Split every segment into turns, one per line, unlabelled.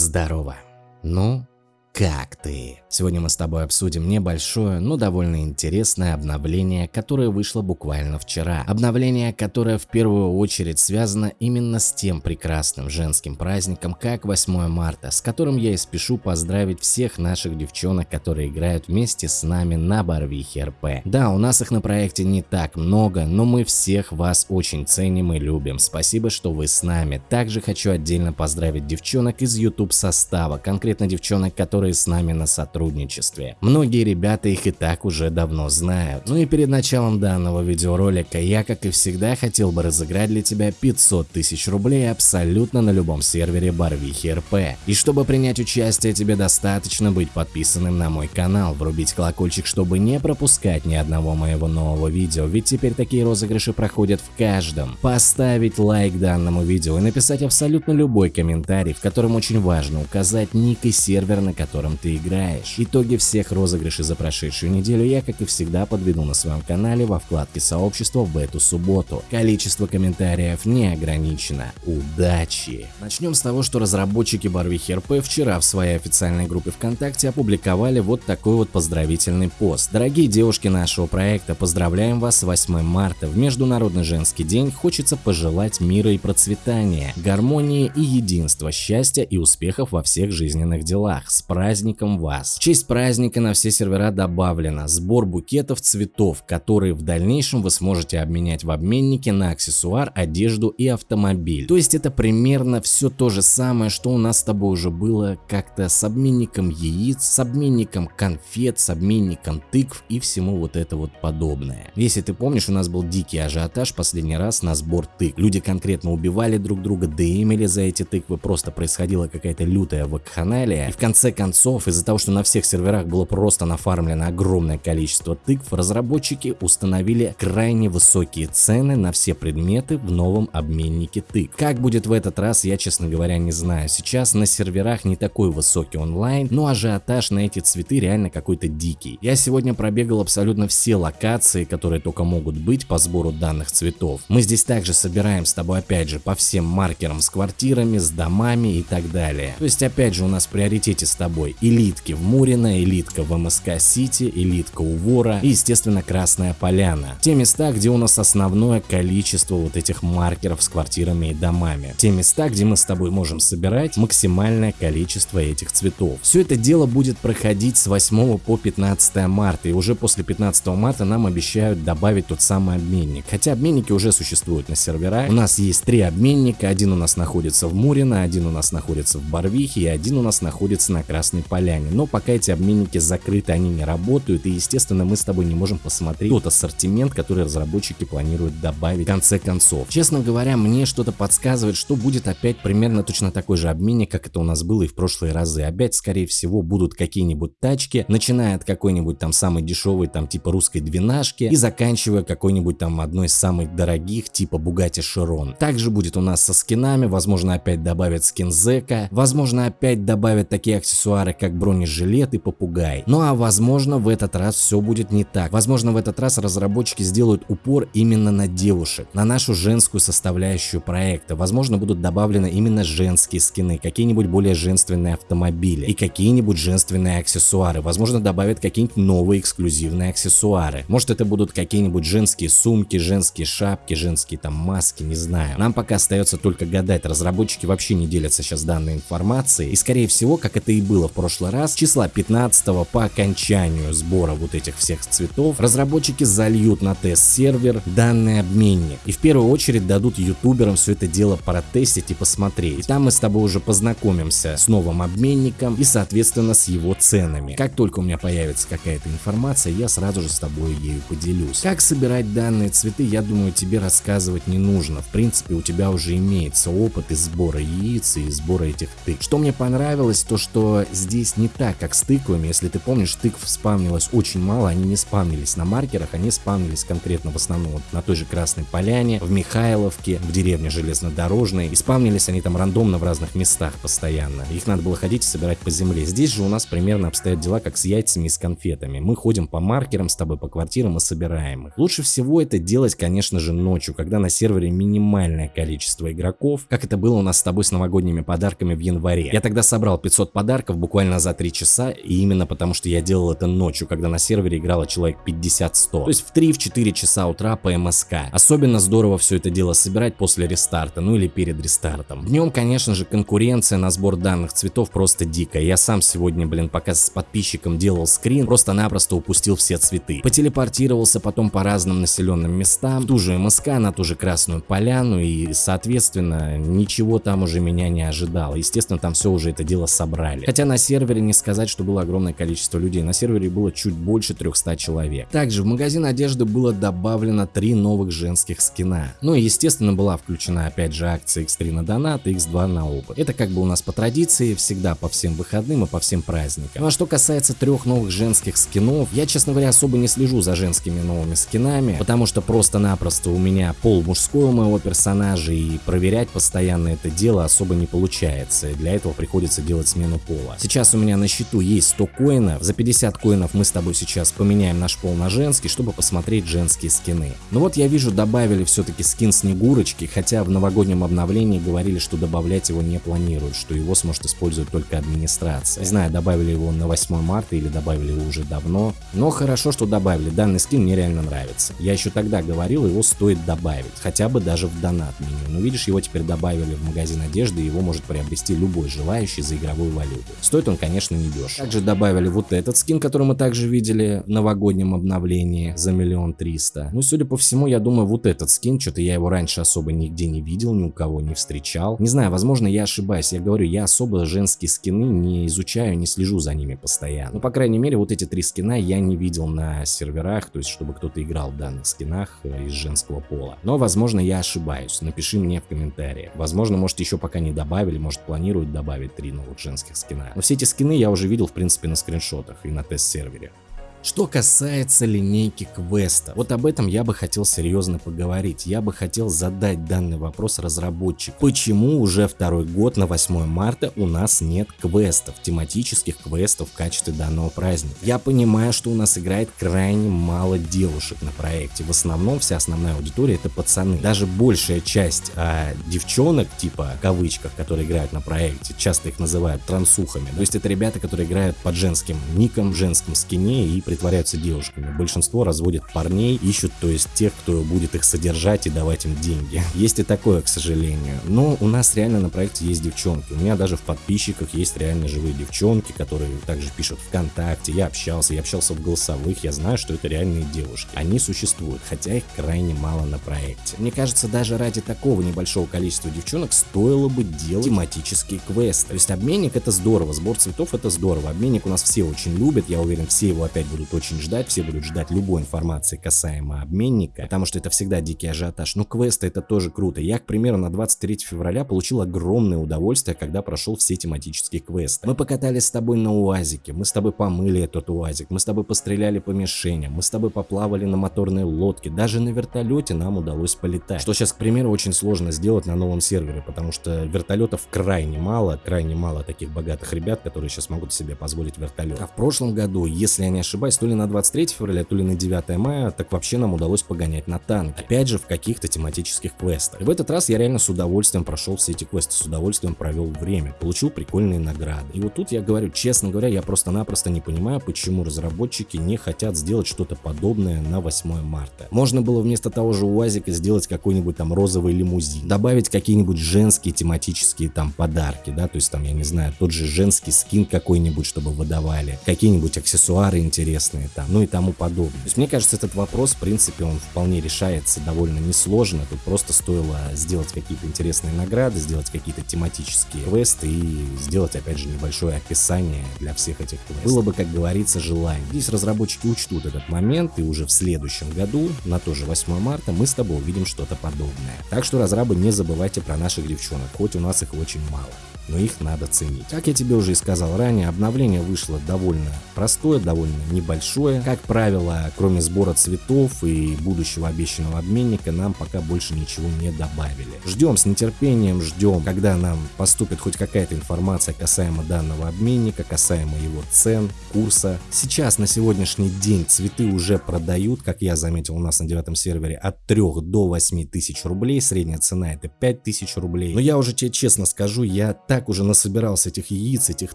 Здорово. Ну, как ты? Сегодня мы с тобой обсудим небольшое, но довольно интересное обновление, которое вышло буквально вчера. Обновление, которое в первую очередь связано именно с тем прекрасным женским праздником, как 8 марта, с которым я и спешу поздравить всех наших девчонок, которые играют вместе с нами на Барвихе РП. Да, у нас их на проекте не так много, но мы всех вас очень ценим и любим. Спасибо, что вы с нами. Также хочу отдельно поздравить девчонок из YouTube состава, конкретно девчонок, которые с нами на сотрудничестве. Многие ребята их и так уже давно знают. Ну и перед началом данного видеоролика я, как и всегда, хотел бы разыграть для тебя 500 тысяч рублей абсолютно на любом сервере Барвихи РП. И чтобы принять участие, тебе достаточно быть подписанным на мой канал, врубить колокольчик, чтобы не пропускать ни одного моего нового видео, ведь теперь такие розыгрыши проходят в каждом. Поставить лайк данному видео и написать абсолютно любой комментарий, в котором очень важно указать ник и сервер, на котором ты играешь. Итоги всех розыгрышей за прошедшую неделю я, как и всегда, подведу на своем канале во вкладке сообщества в эту субботу. Количество комментариев не ограничено. Удачи! Начнем с того, что разработчики Барвихи РП вчера в своей официальной группе ВКонтакте опубликовали вот такой вот поздравительный пост. Дорогие девушки нашего проекта, поздравляем вас с 8 марта. В Международный женский день хочется пожелать мира и процветания, гармонии и единства, счастья и успехов во всех жизненных делах. С праздником вас! В честь праздника на все сервера добавлено сбор букетов цветов, которые в дальнейшем вы сможете обменять в обменнике на аксессуар, одежду и автомобиль. То есть это примерно все то же самое, что у нас с тобой уже было как-то с обменником яиц, с обменником конфет, с обменником тыкв и всему вот это вот подобное. Если ты помнишь, у нас был дикий ажиотаж последний раз на сбор тыкв. Люди конкретно убивали друг друга, демили за эти тыквы, просто происходила какая-то лютая вакханалия. И в конце концов, из-за того, что на всех серверах было просто нафармлено огромное количество тыкв, разработчики установили крайне высокие цены на все предметы в новом обменнике тыкв. Как будет в этот раз, я честно говоря не знаю. Сейчас на серверах не такой высокий онлайн, но ажиотаж на эти цветы реально какой-то дикий. Я сегодня пробегал абсолютно все локации, которые только могут быть по сбору данных цветов. Мы здесь также собираем с тобой опять же по всем маркерам с квартирами, с домами и так далее. То есть опять же у нас в приоритете с тобой элитки в Мурино, элитка в МСК Сити, элитка у Вора и, естественно, Красная Поляна. Те места, где у нас основное количество вот этих маркеров с квартирами и домами. Те места, где мы с тобой можем собирать максимальное количество этих цветов. Все это дело будет проходить с 8 по 15 марта, и уже после 15 марта нам обещают добавить тот самый обменник. Хотя обменники уже существуют на серверах. У нас есть три обменника, один у нас находится в Мурино, один у нас находится в Барвихе и один у нас находится на Красной Поляне. Но пока эти обменники закрыты, они не работают, и естественно мы с тобой не можем посмотреть тот ассортимент, который разработчики планируют добавить в конце концов. Честно говоря, мне что-то подсказывает, что будет опять примерно точно такой же обменник, как это у нас было и в прошлые разы. Опять, скорее всего, будут какие-нибудь тачки, начиная от какой-нибудь там самой дешевой, там типа русской двенашки, и заканчивая какой-нибудь там одной из самых дорогих, типа Bugatti Chiron. Также будет у нас со скинами, возможно опять добавят скин Зека, возможно опять добавят такие аксессуары, как бронежилет, и попугай. Ну а возможно в этот раз все будет не так. Возможно в этот раз разработчики сделают упор именно на девушек, на нашу женскую составляющую проекта. Возможно будут добавлены именно женские скины, какие-нибудь более женственные автомобили и какие-нибудь женственные аксессуары. Возможно добавят какие-нибудь новые эксклюзивные аксессуары. Может это будут какие-нибудь женские сумки, женские шапки, женские там маски, не знаю. Нам пока остается только гадать. Разработчики вообще не делятся сейчас данной информацией. И скорее всего, как это и было в прошлый раз, числа 15 по окончанию сбора вот этих всех цветов разработчики зальют на тест-сервер данный обменник и в первую очередь дадут ютуберам все это дело протестить и посмотреть. Там мы с тобой уже познакомимся с новым обменником и соответственно с его ценами. Как только у меня появится какая-то информация, я сразу же с тобой ею поделюсь. Как собирать данные цветы, я думаю тебе рассказывать не нужно. В принципе у тебя уже имеется опыт из сбора яиц и сбора этих тык. Что мне понравилось, то что здесь не так, как с тыквами. Если ты помнишь, тыкв спавнилось очень мало, они не спавнились на маркерах, они спавнились конкретно в основном вот на той же Красной Поляне, в Михайловке, в деревне Железнодорожной. И спавнились они там рандомно в разных местах постоянно. Их надо было ходить и собирать по земле. Здесь же у нас примерно обстоят дела как с яйцами и с конфетами. Мы ходим по маркерам с тобой, по квартирам и собираем их. Лучше всего это делать, конечно же, ночью, когда на сервере минимальное количество игроков, как это было у нас с тобой с новогодними подарками в январе. Я тогда собрал 500 подарков буквально за 3 часа, и именно потому, что я делал это ночью, когда на сервере играло человек 50-100. То есть в 3-4 часа утра по МСК. Особенно здорово все это дело собирать после рестарта, ну или перед рестартом. Днем, конечно же, конкуренция на сбор данных цветов просто дикая. Я сам сегодня, блин, пока с подписчиком делал скрин, просто-напросто упустил все цветы. Потелепортировался потом по разным населенным местам, в ту же МСК, на ту же Красную Поляну, и, соответственно, ничего там уже меня не ожидало. Естественно, там все уже это дело собрали. Хотя на сервере не сказать, что было огромное количество людей. На сервере было чуть больше 300 человек. Также в магазин одежды было добавлено три новых женских скина. Ну и естественно была включена опять же акция X3 на донат и X2 на опыт. Это как бы у нас по традиции всегда по всем выходным и по всем праздникам. Ну а что касается трех новых женских скинов, я честно говоря особо не слежу за женскими новыми скинами, потому что просто-напросто у меня пол мужской у моего персонажа и проверять постоянно это дело особо не получается. Для этого приходится делать смену пола. Сейчас у меня на счету есть 100 коинов. За 50 коинов мы с тобой сейчас поменяем наш пол на женский, чтобы посмотреть женские скины. Ну вот я вижу добавили все-таки скин Снегурочки, хотя в новогоднем обновлении говорили, что добавлять его не планируют, что его сможет использовать только администрация. Не знаю, добавили его на 8 марта или добавили его уже давно, но хорошо, что добавили. Данный скин мне реально нравится. Я еще тогда говорил, его стоит добавить, хотя бы даже в донат меню. Но видишь, его теперь добавили в магазин одежды, и его может приобрести любой желающий за игровую валюту. Стоит он, конечно, не дешево. Также добавили вот этот скин, который мы также видели в новогоднем обновлении за миллион триста. Ну и судя по всему, я думаю, вот этот скин, что-то я его раньше особо нигде не видел, ни у кого не встречал. Не знаю, возможно, я ошибаюсь. Я говорю, я особо женские скины не изучаю, не слежу за ними постоянно. Ну, по крайней мере, вот эти три скина я не видел на серверах, то есть, чтобы кто-то играл в данных скинах э, из женского пола. Но, возможно, я ошибаюсь. Напиши мне в комментариях. Возможно, может, еще пока не добавили, может, планируют добавить три новых женских скина. Но все эти скины я уже видел, в принципе, на скриншотах и на тест-сервере. Что касается линейки квеста, вот об этом я бы хотел серьезно поговорить. Я бы хотел задать данный вопрос разработчику. Почему уже второй год на 8 марта у нас нет квестов, тематических квестов в качестве данного праздника? Я понимаю, что у нас играет крайне мало девушек на проекте. В основном вся основная аудитория это пацаны. Даже большая часть а, девчонок, типа кавычках, которые играют на проекте, часто их называют трансухами. То есть это ребята, которые играют под женским ником, женским скине и притворяются девушками. Большинство разводят парней, ищут то есть тех, кто будет их содержать и давать им деньги. Есть и такое, к сожалению. Но у нас реально на проекте есть девчонки. У меня даже в подписчиках есть реально живые девчонки, которые также пишут ВКонтакте. Я общался, я общался в голосовых, я знаю, что это реальные девушки. Они существуют, хотя их крайне мало на проекте. Мне кажется, даже ради такого небольшого количества девчонок стоило бы делать тематические квесты. То есть обменник это здорово, сбор цветов это здорово. Обменник у нас все очень любят, я уверен, все его опять будут будут очень ждать, все будут ждать любой информации касаемо обменника, потому что это всегда дикий ажиотаж. Но квесты это тоже круто. Я, к примеру, на 23 февраля получил огромное удовольствие, когда прошел все тематические квесты. Мы покатались с тобой на УАЗике, мы с тобой помыли этот УАЗик, мы с тобой постреляли по мишеням, мы с тобой поплавали на моторной лодке, даже на вертолете нам удалось полетать. Что сейчас, к примеру, очень сложно сделать на новом сервере, потому что вертолетов крайне мало, крайне мало таких богатых ребят, которые сейчас могут себе позволить вертолет. А в прошлом году, если я не ошибаюсь, ошибаюсь, то ли на 23 февраля, то ли на 9 мая, так вообще нам удалось погонять на танке. Опять же, в каких-то тематических квестах. И в этот раз я реально с удовольствием прошел все эти квесты, с удовольствием провел время, получил прикольные награды. И вот тут я говорю, честно говоря, я просто-напросто не понимаю, почему разработчики не хотят сделать что-то подобное на 8 марта. Можно было вместо того же УАЗика сделать какой-нибудь там розовый лимузин, добавить какие-нибудь женские тематические там подарки, да, то есть там, я не знаю, тот же женский скин какой-нибудь, чтобы выдавали, какие-нибудь аксессуары интересные, интересные там, ну и тому подобное. То есть мне кажется, этот вопрос, в принципе, он вполне решается довольно несложно. Тут просто стоило сделать какие-то интересные награды, сделать какие-то тематические квесты и сделать, опять же, небольшое описание для всех этих квестов. Было бы, как говорится, желание. Здесь разработчики учтут этот момент, и уже в следующем году, на то же 8 марта, мы с тобой увидим что-то подобное. Так что, разрабы, не забывайте про наших девчонок, хоть у нас их очень мало. Но их надо ценить. Как я тебе уже и сказал ранее, обновление вышло довольно простое, довольно небольшое. Как правило, кроме сбора цветов и будущего обещанного обменника, нам пока больше ничего не добавили. Ждем с нетерпением, ждем, когда нам поступит хоть какая-то информация касаемо данного обменника, касаемо его цен, курса. Сейчас на сегодняшний день цветы уже продают, как я заметил у нас на девятом сервере, от 3 до 8 тысяч рублей. Средняя цена это 5 тысяч рублей. Но я уже тебе честно скажу, я так уже насобирался этих яиц, этих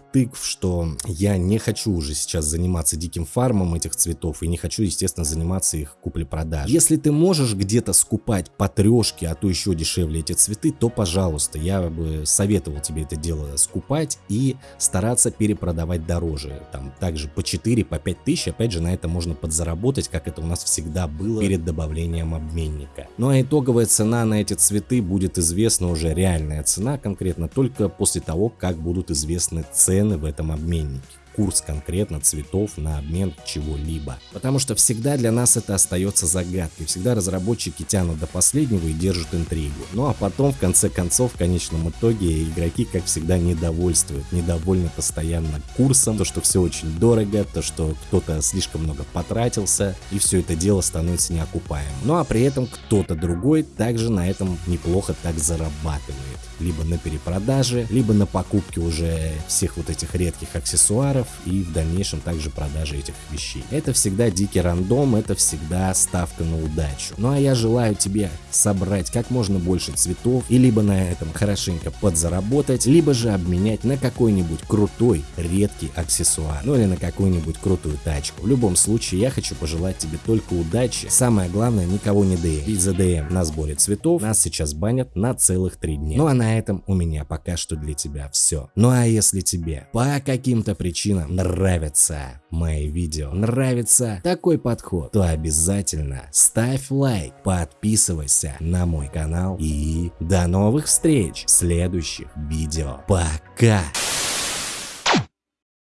тыкв, что я не хочу уже сейчас заниматься диким фармом этих цветов и не хочу, естественно, заниматься их куплей-продажей. Если ты можешь где-то скупать по трешке, а то еще дешевле эти цветы, то пожалуйста, я бы советовал тебе это дело скупать и стараться перепродавать дороже. Там также по 4, по 5 тысяч, опять же, на это можно подзаработать, как это у нас всегда было перед добавлением обменника. Ну а итоговая цена на эти цветы будет известна уже реальная цена конкретно только после того, как будут известны цены в этом обменнике курс конкретно цветов на обмен чего-либо. Потому что всегда для нас это остается загадкой, всегда разработчики тянут до последнего и держат интригу. Ну а потом в конце концов в конечном итоге игроки как всегда недовольствуют, недовольны постоянно курсом, то что все очень дорого, то что кто-то слишком много потратился и все это дело становится неокупаемым. Ну а при этом кто-то другой также на этом неплохо так зарабатывает либо на перепродаже, либо на покупке уже всех вот этих редких аксессуаров и в дальнейшем также продаже этих вещей. Это всегда дикий рандом, это всегда ставка на удачу. Ну а я желаю тебе собрать как можно больше цветов и либо на этом хорошенько подзаработать, либо же обменять на какой-нибудь крутой редкий аксессуар, ну или на какую-нибудь крутую тачку. В любом случае я хочу пожелать тебе только удачи. Самое главное никого не ДМ. Ведь за ДМ на сборе цветов нас сейчас банят на целых три дня. Ну а на на этом у меня пока что для тебя все. Ну а если тебе по каким-то причинам нравятся мои видео, нравится такой подход, то обязательно ставь лайк, подписывайся на мой канал и до новых встреч в следующих видео. Пока!